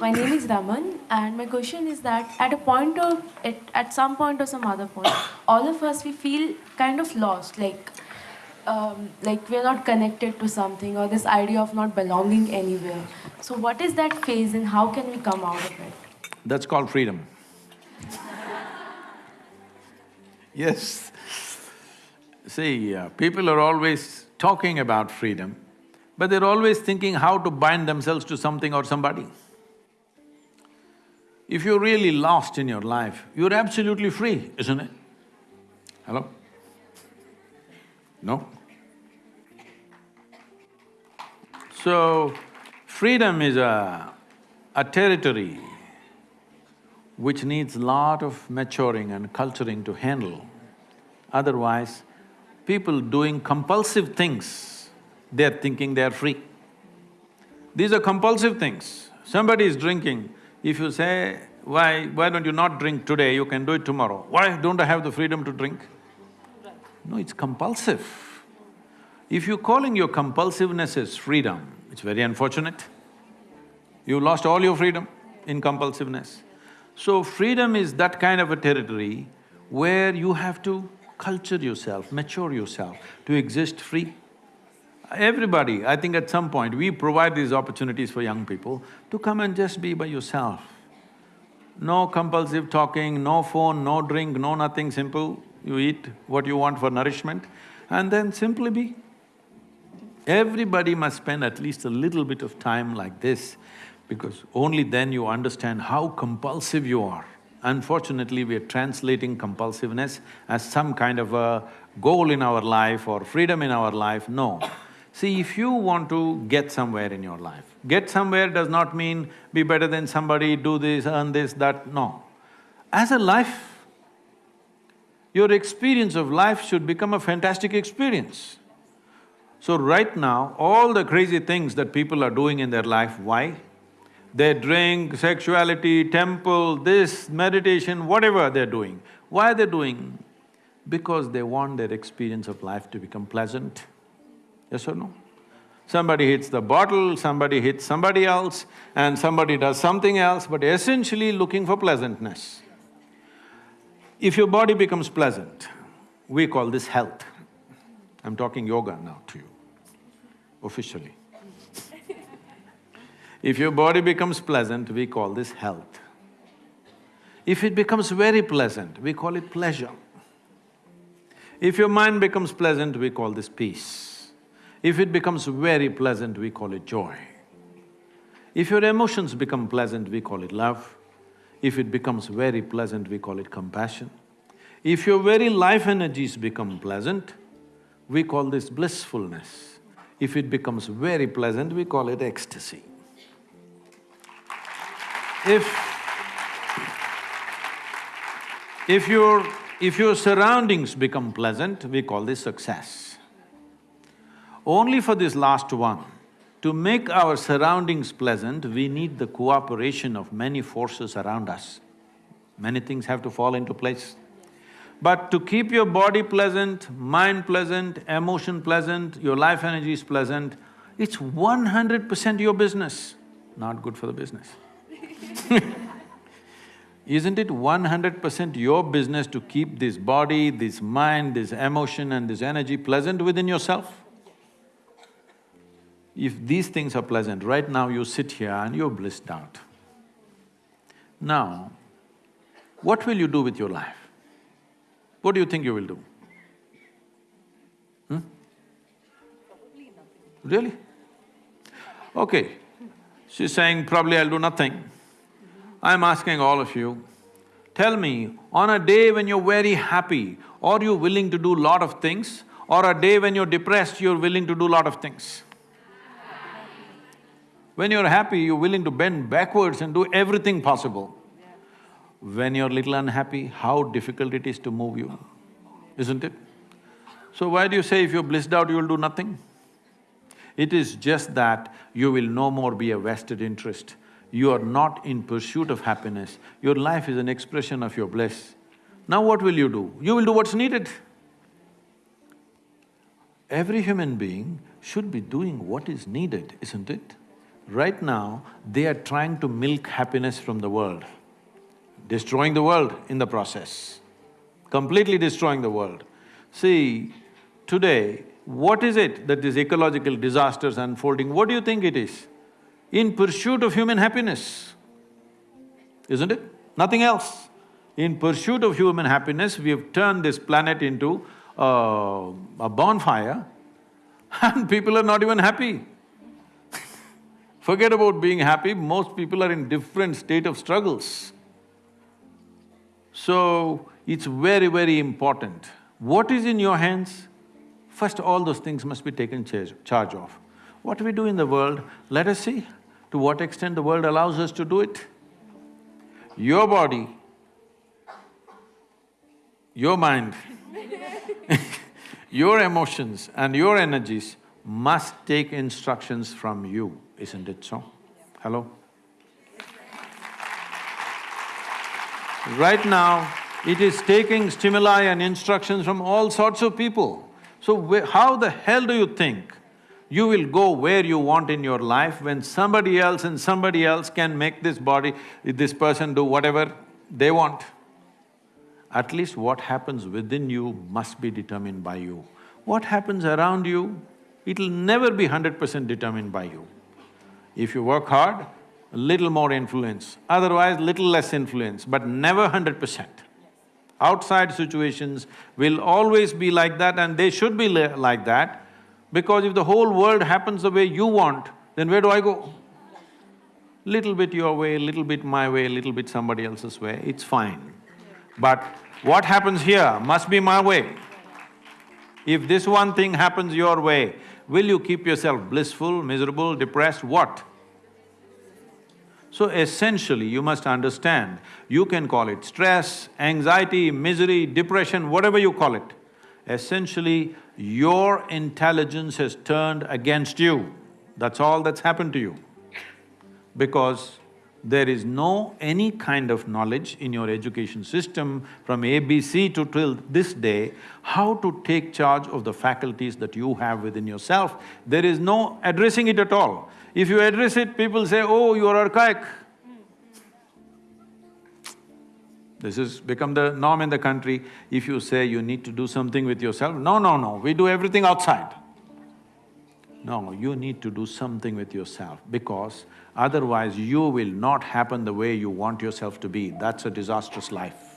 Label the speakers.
Speaker 1: my name is Raman, and my question is that at a point of at, at some point or some other point, all of us we feel kind of lost, like um, like we're not connected to something, or this idea of not belonging anywhere. So, what is that phase, and how can we come out of it?
Speaker 2: That's called freedom. yes. See, uh, people are always talking about freedom, but they're always thinking how to bind themselves to something or somebody. If you're really lost in your life, you're absolutely free, isn't it? Hello? No? So, freedom is a, a territory which needs lot of maturing and culturing to handle. Otherwise, people doing compulsive things, they're thinking they're free. These are compulsive things. Somebody is drinking, if you say, why… why don't you not drink today, you can do it tomorrow. Why don't I have the freedom to drink? No, it's compulsive. If you're calling your compulsiveness as freedom, it's very unfortunate. You lost all your freedom in compulsiveness. So freedom is that kind of a territory where you have to culture yourself, mature yourself to exist free. Everybody, I think at some point, we provide these opportunities for young people to come and just be by yourself. No compulsive talking, no phone, no drink, no nothing, simple. You eat what you want for nourishment and then simply be. Everybody must spend at least a little bit of time like this because only then you understand how compulsive you are. Unfortunately, we are translating compulsiveness as some kind of a goal in our life or freedom in our life, no. See, if you want to get somewhere in your life, get somewhere does not mean be better than somebody, do this, earn this, that, no. As a life, your experience of life should become a fantastic experience. So right now, all the crazy things that people are doing in their life, why? They drink, sexuality, temple, this, meditation, whatever they're doing. Why are they doing? Because they want their experience of life to become pleasant. Yes or no? Somebody hits the bottle, somebody hits somebody else, and somebody does something else, but essentially looking for pleasantness. If your body becomes pleasant, we call this health. I'm talking yoga now to you, officially. if your body becomes pleasant, we call this health. If it becomes very pleasant, we call it pleasure. If your mind becomes pleasant, we call this peace. If it becomes very pleasant, we call it joy. If your emotions become pleasant, we call it love. If it becomes very pleasant, we call it compassion. If your very life energies become pleasant, we call this blissfulness. If it becomes very pleasant, we call it ecstasy. If… if your… if your surroundings become pleasant, we call this success. Only for this last one, to make our surroundings pleasant, we need the cooperation of many forces around us. Many things have to fall into place. But to keep your body pleasant, mind pleasant, emotion pleasant, your life energy is pleasant, it's one hundred percent your business, not good for the business Isn't it one hundred percent your business to keep this body, this mind, this emotion and this energy pleasant within yourself? If these things are pleasant, right now you sit here and you're blissed out. Now, what will you do with your life? What do you think you will do? Hmm? Really? Okay, she's saying probably I'll do nothing. I'm asking all of you, tell me, on a day when you're very happy, are you willing to do lot of things? Or a day when you're depressed, you're willing to do lot of things? When you're happy, you're willing to bend backwards and do everything possible. When you're little unhappy, how difficult it is to move you, isn't it? So why do you say if you're blissed out, you'll do nothing? It is just that you will no more be a vested interest. You are not in pursuit of happiness, your life is an expression of your bliss. Now what will you do? You will do what's needed. Every human being should be doing what is needed, isn't it? Right now, they are trying to milk happiness from the world, destroying the world in the process, completely destroying the world. See, today, what is it that these ecological disasters unfolding, what do you think it is? In pursuit of human happiness, isn't it? Nothing else. In pursuit of human happiness, we have turned this planet into uh, a bonfire and people are not even happy. Forget about being happy, most people are in different state of struggles. So, it's very, very important. What is in your hands? First, all those things must be taken charge, of. What we do in the world, let us see to what extent the world allows us to do it. Your body, your mind, your emotions and your energies must take instructions from you, isn't it so? Hello? Right now, it is taking stimuli and instructions from all sorts of people. So how the hell do you think you will go where you want in your life when somebody else and somebody else can make this body, this person do whatever they want? At least what happens within you must be determined by you. What happens around you, it'll never be hundred percent determined by you. If you work hard, a little more influence, otherwise little less influence, but never hundred percent. Outside situations will always be like that and they should be like that because if the whole world happens the way you want, then where do I go? Little bit your way, little bit my way, little bit somebody else's way, it's fine. But what happens here must be my way. If this one thing happens your way, will you keep yourself blissful, miserable, depressed, what? So essentially, you must understand, you can call it stress, anxiety, misery, depression, whatever you call it. Essentially, your intelligence has turned against you. That's all that's happened to you. Because there is no any kind of knowledge in your education system from ABC to till this day, how to take charge of the faculties that you have within yourself. There is no addressing it at all. If you address it, people say, oh, you are archaic. This has become the norm in the country. If you say you need to do something with yourself, no, no, no, we do everything outside. No, you need to do something with yourself because otherwise you will not happen the way you want yourself to be. That's a disastrous life.